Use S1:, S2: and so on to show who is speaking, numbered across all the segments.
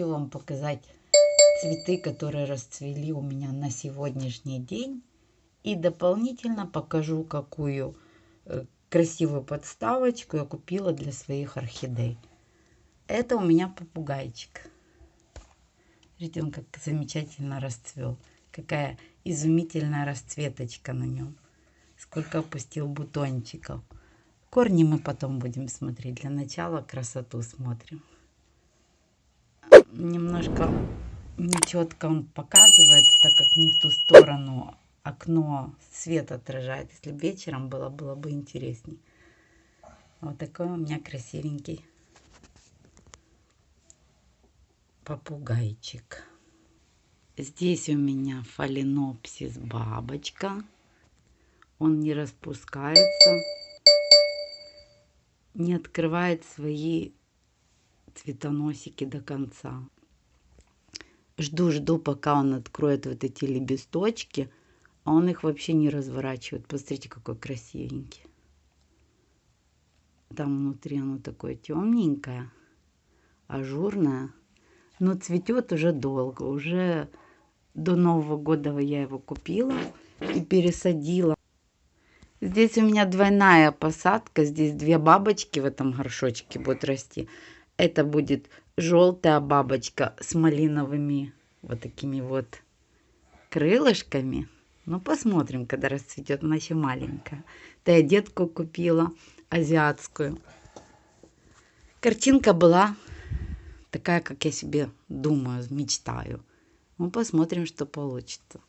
S1: Хочу вам показать цветы, которые расцвели у меня на сегодняшний день. И дополнительно покажу, какую э, красивую подставочку я купила для своих орхидей. Это у меня попугайчик. Видите, он как замечательно расцвел. Какая изумительная расцветочка на нем. Сколько опустил бутончиков. Корни мы потом будем смотреть. Для начала красоту смотрим. Немножко нечетко он показывается, так как не в ту сторону окно свет отражает. Если бы вечером было, было бы интересней. Вот такой у меня красивенький попугайчик. Здесь у меня фаленопсис бабочка. Он не распускается не открывает свои цветоносики до конца. Жду-жду, пока он откроет вот эти лепесточки, а он их вообще не разворачивает. Посмотрите, какой красивенький. Там внутри оно такое темненькое, ажурное, но цветет уже долго. Уже до Нового года я его купила и пересадила. Здесь у меня двойная посадка. Здесь две бабочки в этом горшочке будут расти. Это будет желтая бабочка с малиновыми вот такими вот крылышками. Ну, посмотрим, когда расцветет. Она еще маленькая. Да я детку купила, азиатскую. Картинка была такая, как я себе думаю, мечтаю. Ну, посмотрим, что получится.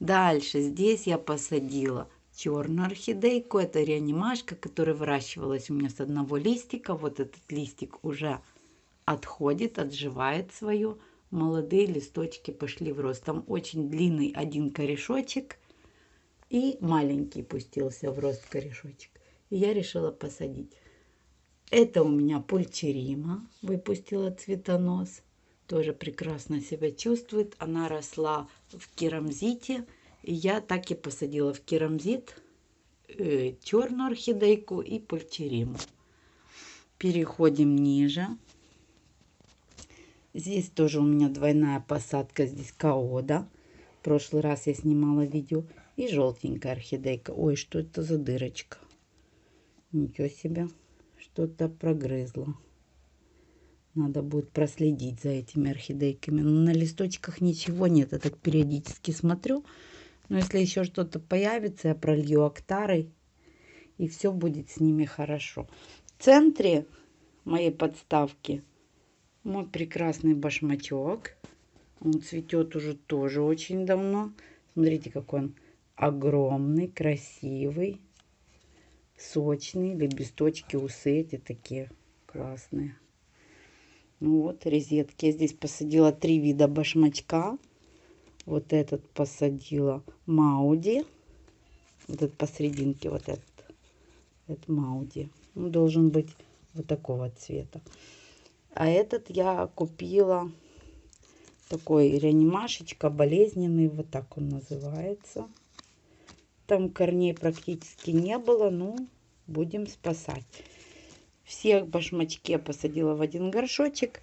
S1: Дальше здесь я посадила черную орхидейку. Это реанимашка, которая выращивалась у меня с одного листика. Вот этот листик уже отходит, отживает свое. Молодые листочки пошли в рост. Там очень длинный один корешочек и маленький пустился в рост корешочек. И я решила посадить. Это у меня пульчерима выпустила цветонос. Тоже прекрасно себя чувствует. Она росла в керамзите я так и посадила в керамзит э, черную орхидейку и пульчериму. Переходим ниже. Здесь тоже у меня двойная посадка. Здесь каода. В прошлый раз я снимала видео. И желтенькая орхидейка. Ой, что это за дырочка? Ничего себе. Что-то прогрызло. Надо будет проследить за этими орхидейками. Но на листочках ничего нет. Я так периодически смотрю. Но если еще что-то появится, я пролью актарой. И все будет с ними хорошо. В центре моей подставки мой прекрасный башмачок. Он цветет уже тоже очень давно. Смотрите, какой он огромный, красивый, сочный. Лепесточки, усы эти такие классные. Ну вот, резетки. Я здесь посадила три вида башмачка. Вот этот посадила Мауди. Вот этот посерединке, вот этот. Это Мауди. Он должен быть вот такого цвета. А этот я купила такой реанимашечка, болезненный, вот так он называется. Там корней практически не было, ну, будем спасать. Всех башмачки я посадила в один горшочек,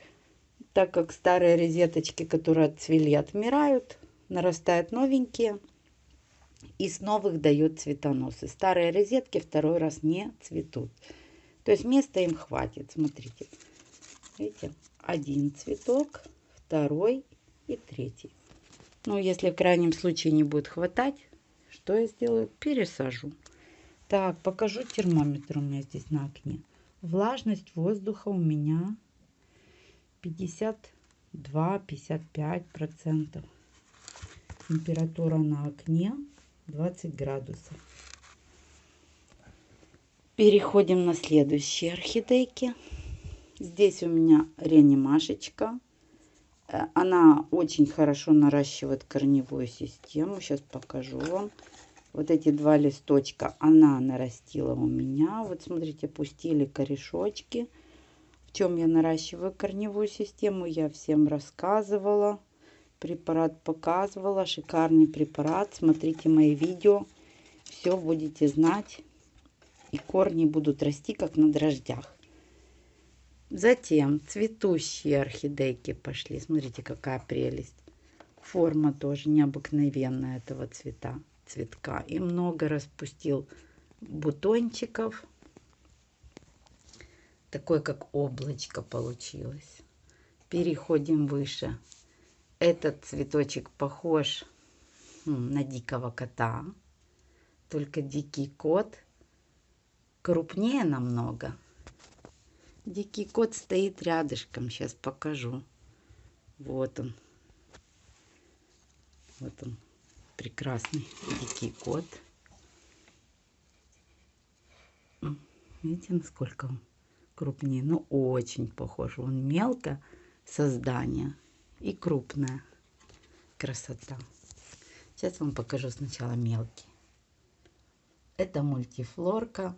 S1: так как старые розеточки, которые отцвели, отмирают нарастают новенькие. И с новых дает цветоносы. Старые розетки второй раз не цветут. То есть места им хватит. Смотрите. Видите? Один цветок, второй и третий. Ну, если в крайнем случае не будет хватать, что я сделаю? Пересажу. Так, покажу термометр у меня здесь на окне. Влажность воздуха у меня 52-55 процентов температура на окне 20 градусов. Переходим на следующие орхидейки. Здесь у меня реанимашечка. Э, она очень хорошо наращивает корневую систему. Сейчас покажу вам. Вот эти два листочка она нарастила у меня. Вот смотрите, пустили корешочки. В чем я наращиваю корневую систему, я всем рассказывала препарат показывала. Шикарный препарат. Смотрите мои видео. Все будете знать. И корни будут расти, как на дрождях. Затем цветущие орхидейки пошли. Смотрите, какая прелесть. Форма тоже необыкновенная этого цвета, цветка. И много распустил бутончиков. Такое, как облачко получилось. Переходим выше. Этот цветочек похож на дикого кота. Только дикий кот крупнее намного. Дикий кот стоит рядышком. Сейчас покажу. Вот он. Вот он. Прекрасный дикий кот. Видите, насколько он крупнее? Ну, очень похож. Он мелко создание и крупное. Красота. Сейчас вам покажу сначала мелкий. Это мультифлорка.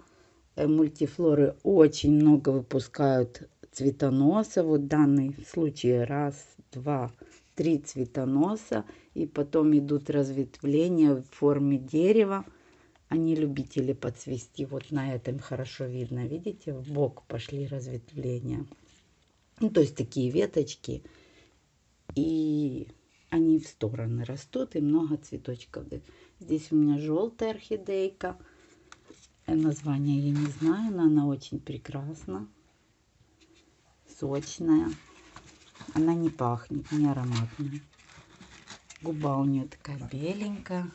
S1: Э, мультифлоры очень много выпускают цветоноса. Вот данный случай раз, два, три цветоноса. И потом идут разветвления в форме дерева. Они любители подцвести. Вот на этом хорошо видно. Видите, в бок пошли разветвления. Ну, то есть такие веточки. И они в стороны растут. И много цветочков. Здесь у меня желтая орхидейка. Название я не знаю, но она очень прекрасна. Сочная. Она не пахнет, не ароматная. Губа у нее такая беленькая.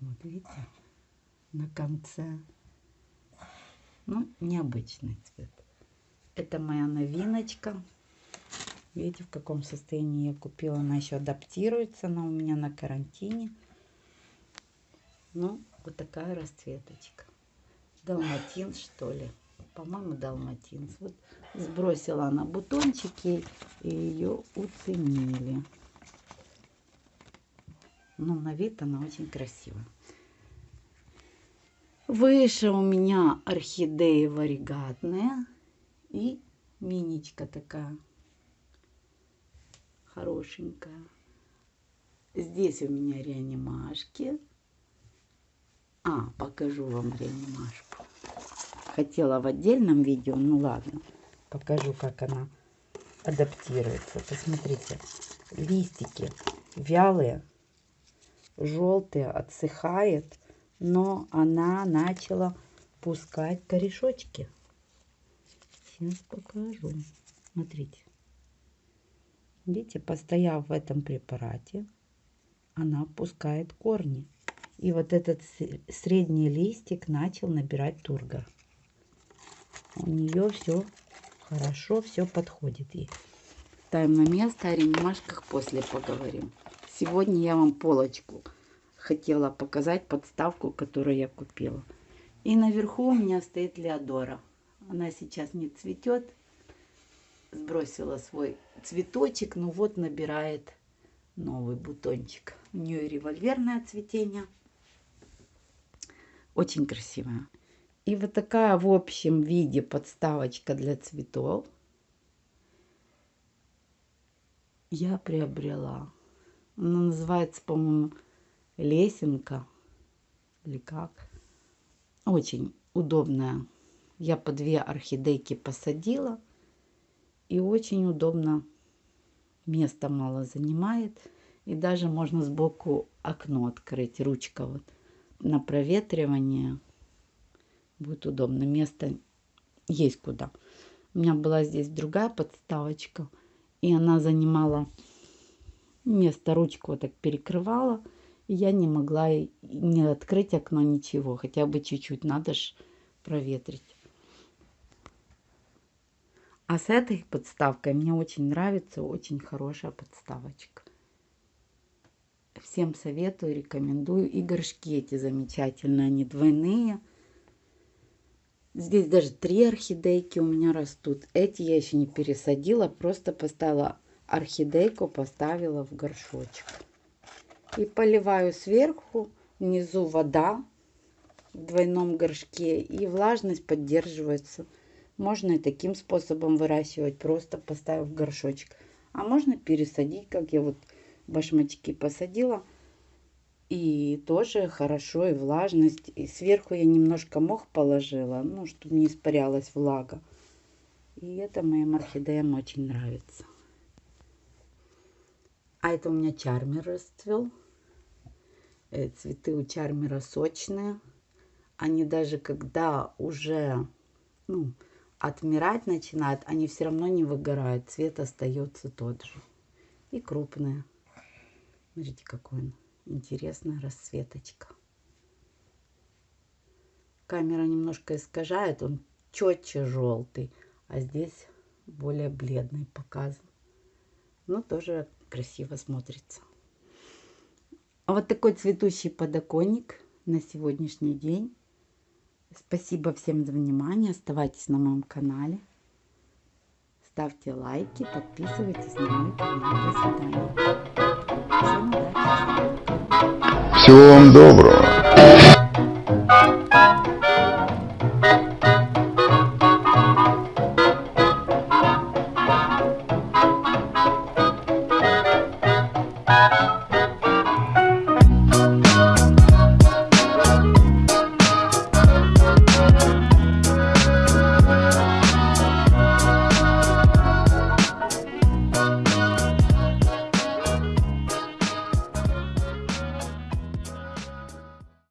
S1: Вот видите, на конце. Ну, необычный цвет. Это моя новиночка. Видите, в каком состоянии я купила. Она еще адаптируется. Она у меня на карантине. Ну, вот такая расцветочка. Далматин, что ли. По-моему, далматин. Вот сбросила она бутончики, и ее уценили. Но на вид она очень красивая. Выше у меня орхидеи варигатные. И миничка такая хорошенькая. Здесь у меня реанимашки. А, покажу вам реанимашку. Хотела в отдельном видео, ну ладно. Покажу, как она адаптируется. Посмотрите, листики вялые, желтые, отсыхает, но она начала пускать корешочки. Сейчас покажу. Смотрите. Видите, постояв в этом препарате, она пускает корни. И вот этот средний листик начал набирать тургор. У нее все хорошо, все подходит ей. Ставим на место, о ремашках после поговорим. Сегодня я вам полочку хотела показать, подставку, которую я купила. И наверху у меня стоит Леодора. Она сейчас не цветет. Сбросила свой цветочек, ну вот набирает новый бутончик. У нее револьверное цветение. Очень красивая. И вот такая в общем виде подставочка для цветов я приобрела. Она называется, по-моему, лесенка. Или как. Очень удобная. Я по две орхидейки посадила. И очень удобно. Места мало занимает. И даже можно сбоку окно открыть. Ручка вот на проветривание будет удобно. Место есть куда. У меня была здесь другая подставочка, и она занимала место, ручку вот так перекрывала. И я не могла не открыть окно, ничего. Хотя бы чуть-чуть надо ж проветрить. А с этой подставкой мне очень нравится, очень хорошая подставочка. Всем советую, рекомендую. И горшки эти замечательные, они двойные. Здесь даже три орхидейки у меня растут. Эти я еще не пересадила, просто поставила орхидейку, поставила в горшочек. И поливаю сверху, внизу вода в двойном горшке. И влажность поддерживается. Можно и таким способом выращивать, просто поставив горшочек. А можно пересадить, как я вот башмачки посадила. И тоже хорошо, и влажность. И сверху я немножко мох положила, ну, чтобы не испарялась влага. И это моим орхидеям очень нравится. А это у меня чармер расцвел. Э, цветы у чармера сочные. Они даже когда уже ну, отмирать начинают, они все равно не выгорают. Цвет остается тот же. И крупные. Смотрите, какой он. Интересная расцветочка. Камера немножко искажает. Он четче желтый. А здесь более бледный показан. Но тоже красиво смотрится. А вот такой цветущий подоконник на сегодняшний день. Спасибо всем за внимание. Оставайтесь на моем канале. Ставьте лайки, подписывайтесь на мой канал. До свидания. Всем удачи.
S2: Всего вам доброго.